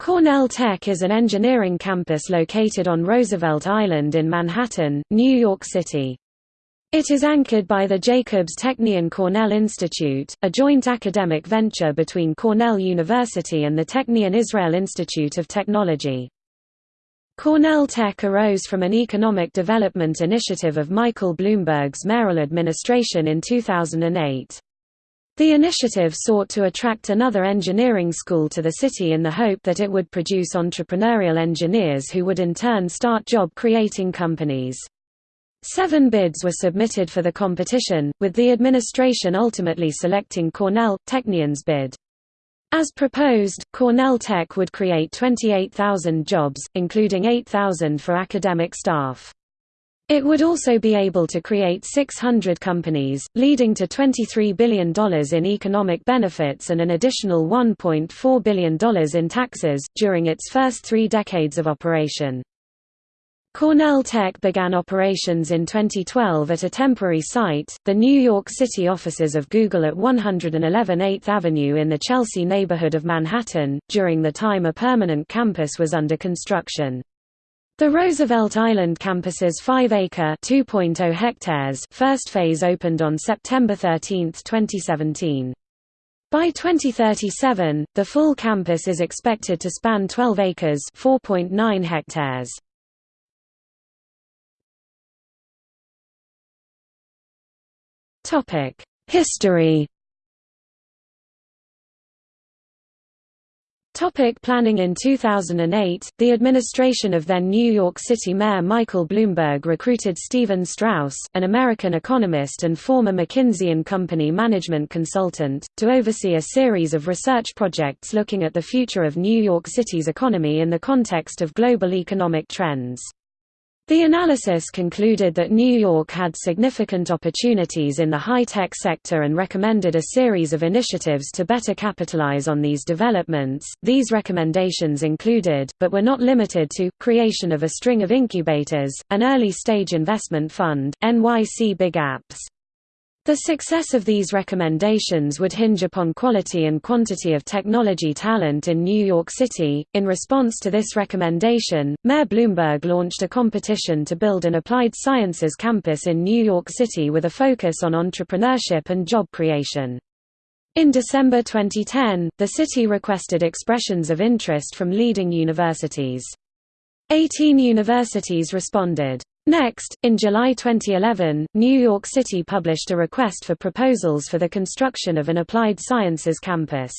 Cornell Tech is an engineering campus located on Roosevelt Island in Manhattan, New York City. It is anchored by the Jacobs Technion Cornell Institute, a joint academic venture between Cornell University and the Technion Israel Institute of Technology. Cornell Tech arose from an economic development initiative of Michael Bloomberg's mayoral administration in 2008. The initiative sought to attract another engineering school to the city in the hope that it would produce entrepreneurial engineers who would in turn start job-creating companies. Seven bids were submitted for the competition, with the administration ultimately selecting Cornell, Technion's bid. As proposed, Cornell Tech would create 28,000 jobs, including 8,000 for academic staff. It would also be able to create 600 companies, leading to $23 billion in economic benefits and an additional $1.4 billion in taxes, during its first three decades of operation. Cornell Tech began operations in 2012 at a temporary site, the New York City offices of Google at 111 8th Avenue in the Chelsea neighborhood of Manhattan, during the time a permanent campus was under construction. The Roosevelt Island campus's 5-acre (2.0 hectares) first phase opened on September 13, 2017. By 2037, the full campus is expected to span 12 acres (4.9 hectares). Topic: History Topic planning In 2008, the administration of then New York City Mayor Michael Bloomberg recruited Stephen Strauss, an American economist and former McKinsey & Company management consultant, to oversee a series of research projects looking at the future of New York City's economy in the context of global economic trends. The analysis concluded that New York had significant opportunities in the high-tech sector and recommended a series of initiatives to better capitalize on these developments. These recommendations included, but were not limited to, creation of a string of incubators, an early-stage investment fund, NYC Big Apps, the success of these recommendations would hinge upon quality and quantity of technology talent in New York City. In response to this recommendation, Mayor Bloomberg launched a competition to build an applied sciences campus in New York City with a focus on entrepreneurship and job creation. In December 2010, the city requested expressions of interest from leading universities. Eighteen universities responded. Next, in July 2011, New York City published a request for proposals for the construction of an applied sciences campus.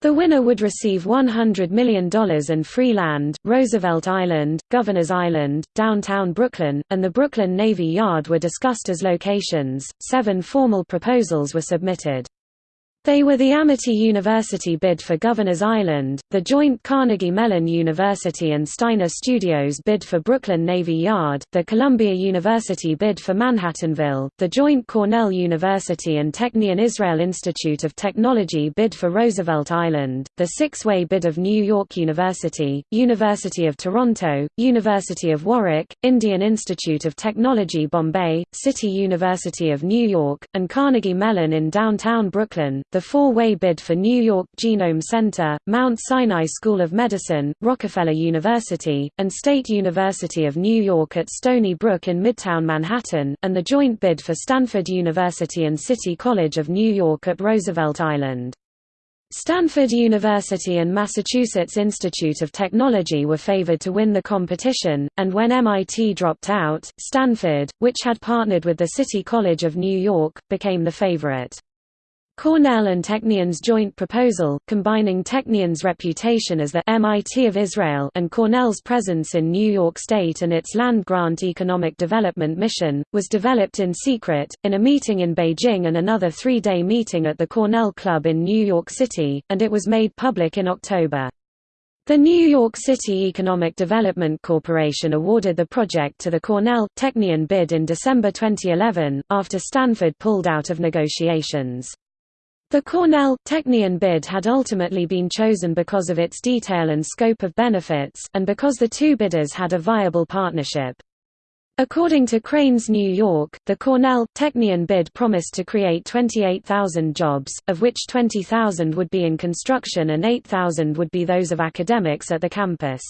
The winner would receive $100 million and free land. Roosevelt Island, Governor's Island, downtown Brooklyn, and the Brooklyn Navy Yard were discussed as locations. Seven formal proposals were submitted. They were the Amity University bid for Governor's Island, the joint Carnegie Mellon University and Steiner Studios bid for Brooklyn Navy Yard, the Columbia University bid for Manhattanville, the joint Cornell University and Technion Israel Institute of Technology bid for Roosevelt Island, the six-way bid of New York University, University of Toronto, University of Warwick, Indian Institute of Technology Bombay, City University of New York, and Carnegie Mellon in downtown Brooklyn. The four-way bid for New York Genome Center, Mount Sinai School of Medicine, Rockefeller University, and State University of New York at Stony Brook in Midtown Manhattan, and the joint bid for Stanford University and City College of New York at Roosevelt Island. Stanford University and Massachusetts Institute of Technology were favored to win the competition, and when MIT dropped out, Stanford, which had partnered with the City College of New York, became the favorite. Cornell and Technion's joint proposal, combining Technion's reputation as the MIT of Israel and Cornell's presence in New York State and its land-grant economic development mission, was developed in secret, in a meeting in Beijing and another three-day meeting at the Cornell Club in New York City, and it was made public in October. The New York City Economic Development Corporation awarded the project to the Cornell Technion bid in December 2011, after Stanford pulled out of negotiations. The Cornell Technion bid had ultimately been chosen because of its detail and scope of benefits, and because the two bidders had a viable partnership. According to Crain's New York, the Cornell Technion bid promised to create 28,000 jobs, of which 20,000 would be in construction and 8,000 would be those of academics at the campus.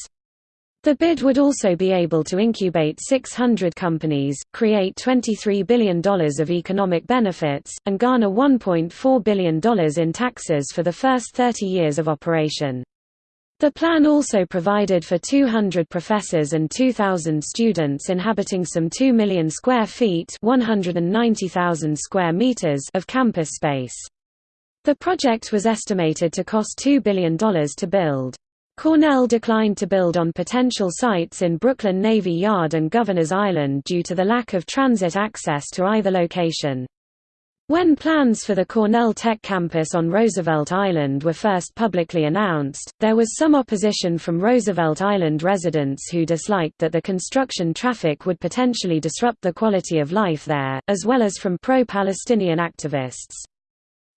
The bid would also be able to incubate 600 companies, create $23 billion of economic benefits, and garner $1.4 billion in taxes for the first 30 years of operation. The plan also provided for 200 professors and 2,000 students inhabiting some 2 million square feet 190,000 square meters of campus space. The project was estimated to cost $2 billion to build. Cornell declined to build on potential sites in Brooklyn Navy Yard and Governor's Island due to the lack of transit access to either location. When plans for the Cornell Tech campus on Roosevelt Island were first publicly announced, there was some opposition from Roosevelt Island residents who disliked that the construction traffic would potentially disrupt the quality of life there, as well as from pro-Palestinian activists.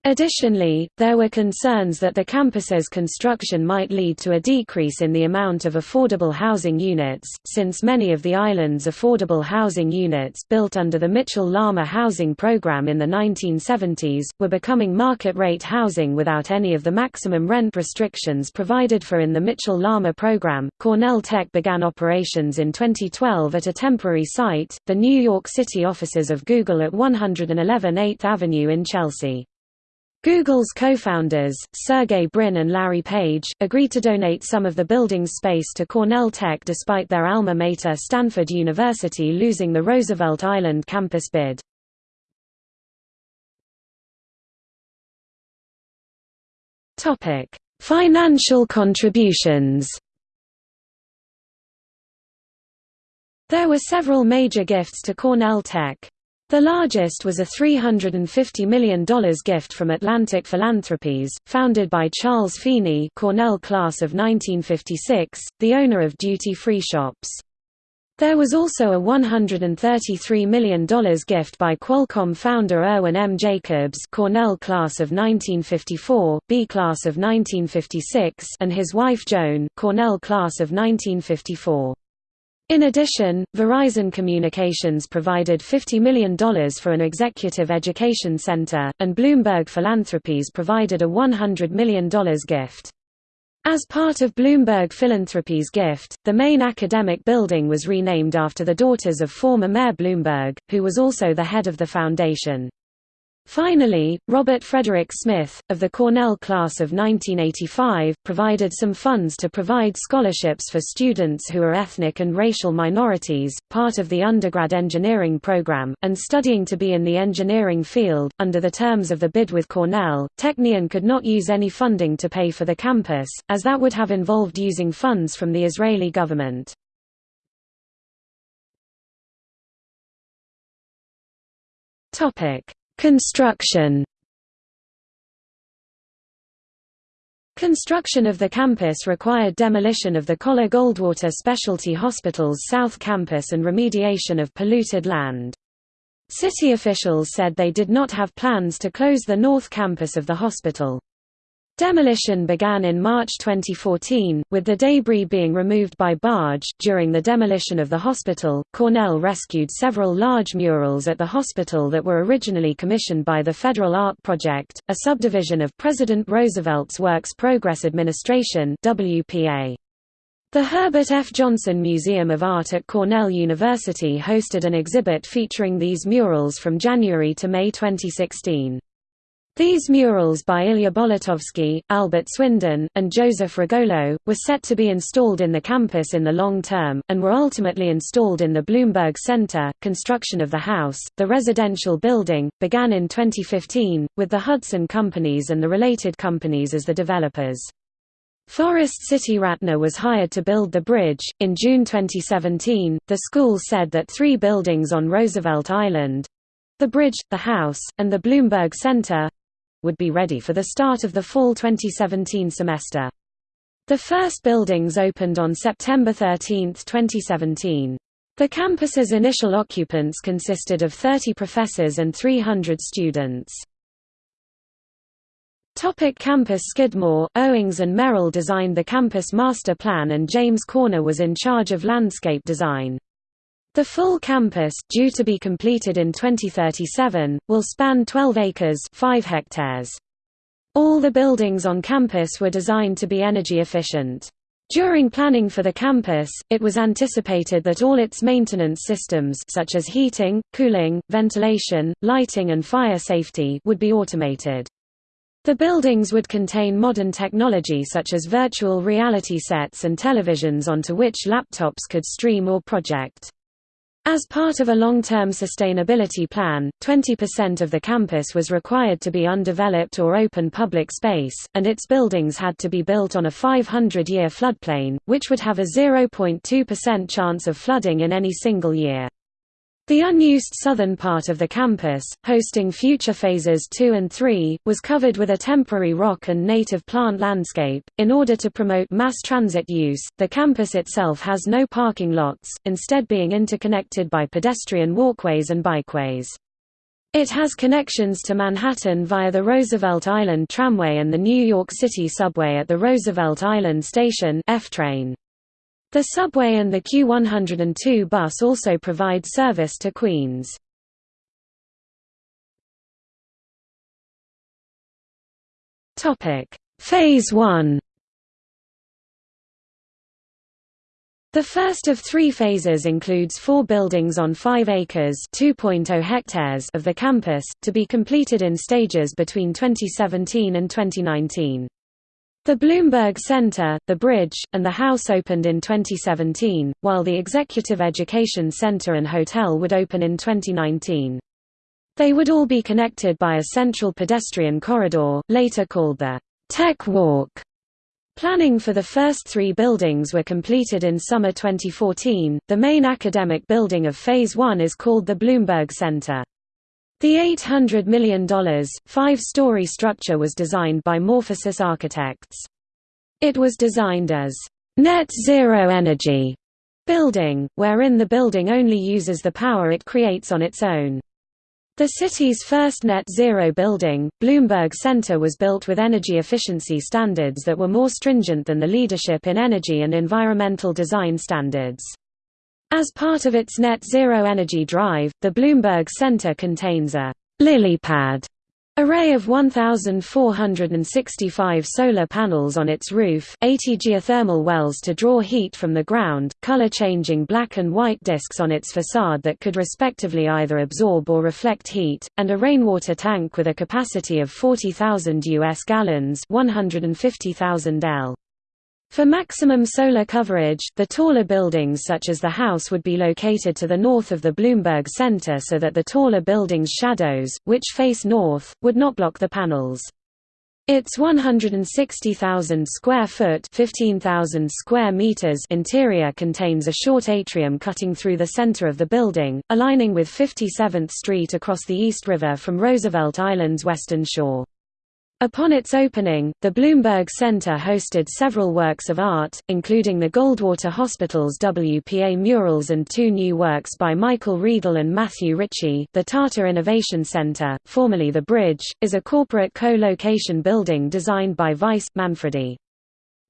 Additionally, there were concerns that the campus's construction might lead to a decrease in the amount of affordable housing units, since many of the island's affordable housing units built under the Mitchell-Lama housing program in the 1970s, were becoming market-rate housing without any of the maximum rent restrictions provided for in the Mitchell-Lama program. Cornell Tech began operations in 2012 at a temporary site, the New York City offices of Google at 111 8th Avenue in Chelsea. Google's co-founders, Sergey Brin and Larry Page, agreed to donate some of the building's space to Cornell Tech despite their alma mater Stanford University losing the Roosevelt Island campus bid. Financial contributions There were several major gifts to Cornell Tech. The largest was a $350 million gift from Atlantic Philanthropies, founded by Charles Feeney Cornell class of 1956, the owner of duty-free shops. There was also a $133 million gift by Qualcomm founder Irwin M. Jacobs Cornell class of 1954, B class of 1956 and his wife Joan Cornell class of 1954. In addition, Verizon Communications provided $50 million for an executive education center, and Bloomberg Philanthropies provided a $100 million gift. As part of Bloomberg Philanthropies' gift, the main academic building was renamed after the daughters of former Mayor Bloomberg, who was also the head of the foundation. Finally, Robert Frederick Smith, of the Cornell class of 1985, provided some funds to provide scholarships for students who are ethnic and racial minorities, part of the undergrad engineering program, and studying to be in the engineering field. Under the terms of the bid with Cornell, Technion could not use any funding to pay for the campus, as that would have involved using funds from the Israeli government. Topic Construction Construction of the campus required demolition of the Coler Goldwater Specialty Hospital's South Campus and remediation of polluted land. City officials said they did not have plans to close the North Campus of the hospital. Demolition began in March 2014, with the debris being removed by barge. During the demolition of the hospital, Cornell rescued several large murals at the hospital that were originally commissioned by the Federal Art Project, a subdivision of President Roosevelt's Works Progress Administration (WPA). The Herbert F. Johnson Museum of Art at Cornell University hosted an exhibit featuring these murals from January to May 2016. These murals by Ilya Bolotowsky, Albert Swinden, and Joseph Rugolo, were set to be installed in the campus in the long term, and were ultimately installed in the Bloomberg Center. Construction of the house, the residential building, began in 2015, with the Hudson Companies and the related companies as the developers. Forest City Ratner was hired to build the bridge. In June 2017, the school said that three buildings on Roosevelt Island the bridge, the house, and the Bloomberg Center would be ready for the start of the fall 2017 semester. The first buildings opened on September 13, 2017. The campus's initial occupants consisted of 30 professors and 300 students. Topic campus Skidmore, Owings and Merrill designed the campus master plan and James Corner was in charge of landscape design. The full campus, due to be completed in 2037, will span 12 acres 5 hectares. All the buildings on campus were designed to be energy efficient. During planning for the campus, it was anticipated that all its maintenance systems such as heating, cooling, ventilation, lighting and fire safety would be automated. The buildings would contain modern technology such as virtual reality sets and televisions onto which laptops could stream or project. As part of a long-term sustainability plan, 20% of the campus was required to be undeveloped or open public space, and its buildings had to be built on a 500-year floodplain, which would have a 0.2% chance of flooding in any single year. The unused southern part of the campus, hosting future phases 2 and 3, was covered with a temporary rock and native plant landscape. In order to promote mass transit use, the campus itself has no parking lots, instead being interconnected by pedestrian walkways and bikeways. It has connections to Manhattan via the Roosevelt Island Tramway and the New York City Subway at the Roosevelt Island Station F-train. The subway and the Q102 bus also provide service to Queens. Phase 1 The first of three phases includes four buildings on 5 acres oh hectares of the campus, to be completed in stages between 2017 and 2019. The Bloomberg Center, the Bridge, and the House opened in 2017, while the Executive Education Center and Hotel would open in 2019. They would all be connected by a central pedestrian corridor, later called the Tech Walk. Planning for the first three buildings were completed in summer 2014. The main academic building of Phase 1 is called the Bloomberg Center. The $800 million, five-story structure was designed by Morphosis Architects. It was designed as net zero energy building, wherein the building only uses the power it creates on its own. The city's first net zero building, Bloomberg Center was built with energy efficiency standards that were more stringent than the Leadership in Energy and Environmental Design standards. As part of its net zero energy drive, the Bloomberg Center contains a lily pad array of 1,465 solar panels on its roof, 80 geothermal wells to draw heat from the ground, color-changing black and white discs on its facade that could respectively either absorb or reflect heat, and a rainwater tank with a capacity of 40,000 US gallons 150,000 L. For maximum solar coverage, the taller buildings such as the house would be located to the north of the Bloomberg Center so that the taller buildings' shadows, which face north, would not block the panels. Its 160,000 square foot (15,000 square meters) interior contains a short atrium cutting through the center of the building, aligning with 57th Street across the East River from Roosevelt Island's western shore. Upon its opening, the Bloomberg Center hosted several works of art, including the Goldwater Hospital's WPA murals and two new works by Michael Riedel and Matthew Ritchie. The Tata Innovation Center, formerly The Bridge, is a corporate co-location building designed by Weiss Manfredi.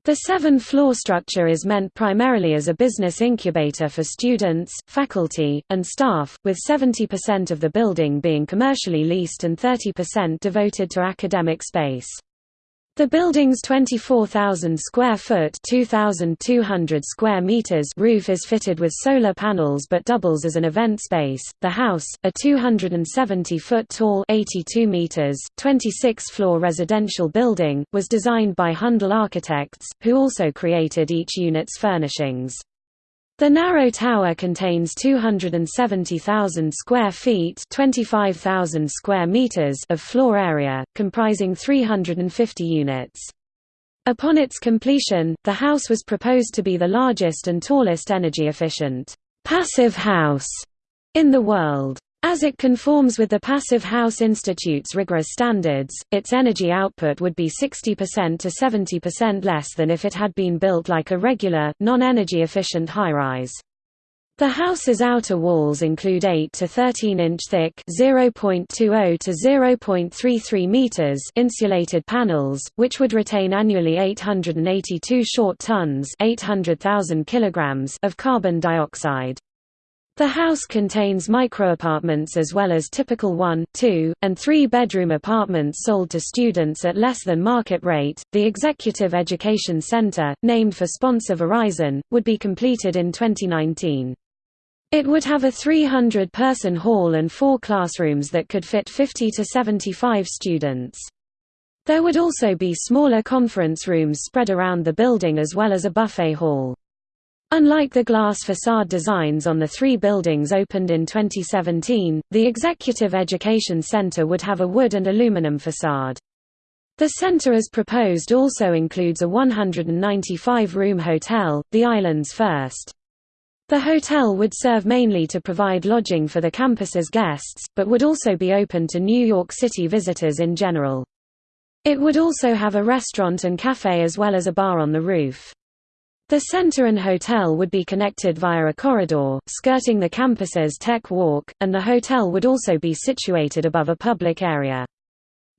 The seven-floor structure is meant primarily as a business incubator for students, faculty, and staff, with 70% of the building being commercially leased and 30% devoted to academic space. The building's 24,000 square foot (2,200 square meters) roof is fitted with solar panels but doubles as an event space. The house, a 270 foot tall (82 meters), 26 floor residential building, was designed by Handel Architects, who also created each unit's furnishings. The narrow tower contains 270,000 square feet (25,000 square meters) of floor area, comprising 350 units. Upon its completion, the house was proposed to be the largest and tallest energy-efficient passive house in the world. As it conforms with the Passive House Institute's rigorous standards, its energy output would be 60% to 70% less than if it had been built like a regular, non-energy efficient high-rise. The house's outer walls include 8 to 13 inch thick (0.20 to 0.33 meters) insulated panels, which would retain annually 882 short tons (800,000 kilograms) of carbon dioxide. The house contains microapartments as well as typical one, two, and three bedroom apartments sold to students at less than market rate. The Executive Education Center, named for sponsor Verizon, would be completed in 2019. It would have a 300-person hall and four classrooms that could fit 50 to 75 students. There would also be smaller conference rooms spread around the building as well as a buffet hall. Unlike the glass facade designs on the three buildings opened in 2017, the Executive Education Center would have a wood and aluminum facade. The center as proposed also includes a 195-room hotel, the island's first. The hotel would serve mainly to provide lodging for the campus's guests, but would also be open to New York City visitors in general. It would also have a restaurant and cafe as well as a bar on the roof. The center and hotel would be connected via a corridor, skirting the campus's tech walk, and the hotel would also be situated above a public area.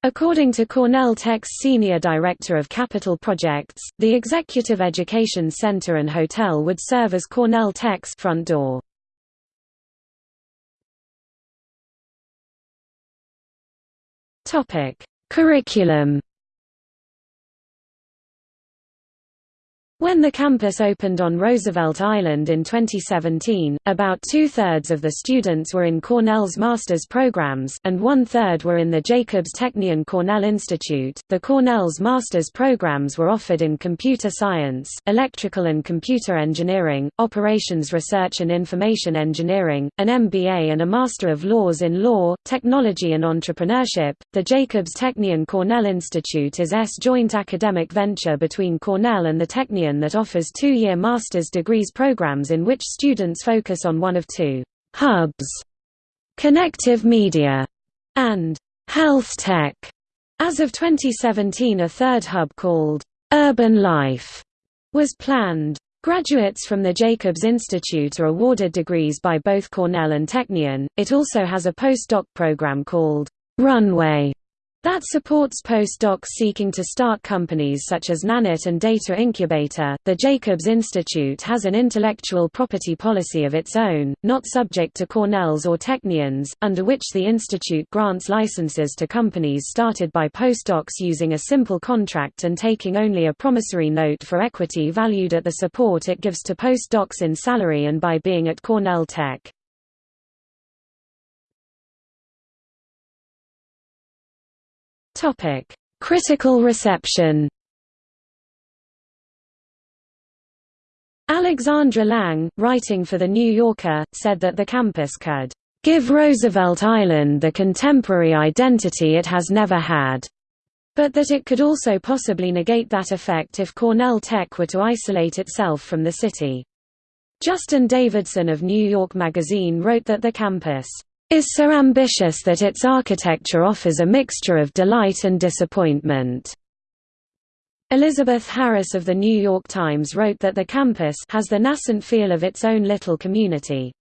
According to Cornell Tech's Senior Director of Capital Projects, the Executive Education Center and Hotel would serve as Cornell Tech's front door. Curriculum When the campus opened on Roosevelt Island in 2017, about two-thirds of the students were in Cornell's master's programs, and one-third were in the Jacobs Technion Cornell Institute. The Cornell's master's programs were offered in computer science, electrical and computer engineering, operations research and information engineering, an MBA and a Master of Laws in Law, Technology and Entrepreneurship. The Jacobs Technion Cornell Institute is S joint academic venture between Cornell and the Technion that offers two-year master's degrees programs in which students focus on one of two hubs, connective media and health tech. As of 2017 a third hub called Urban Life was planned. Graduates from the Jacobs Institute are awarded degrees by both Cornell and Technion. It also has a postdoc program called Runway that supports postdocs seeking to start companies such as Nanit and Data Incubator. The Jacobs Institute has an intellectual property policy of its own, not subject to Cornell's or Technion's, under which the institute grants licenses to companies started by postdocs using a simple contract and taking only a promissory note for equity valued at the support it gives to postdocs in salary and by being at Cornell Tech. Topic: Critical reception. Alexandra Lange, writing for The New Yorker, said that the campus could give Roosevelt Island the contemporary identity it has never had, but that it could also possibly negate that effect if Cornell Tech were to isolate itself from the city. Justin Davidson of New York Magazine wrote that the campus is so ambitious that its architecture offers a mixture of delight and disappointment. Elizabeth Harris of The New York Times wrote that the campus has the nascent feel of its own little community.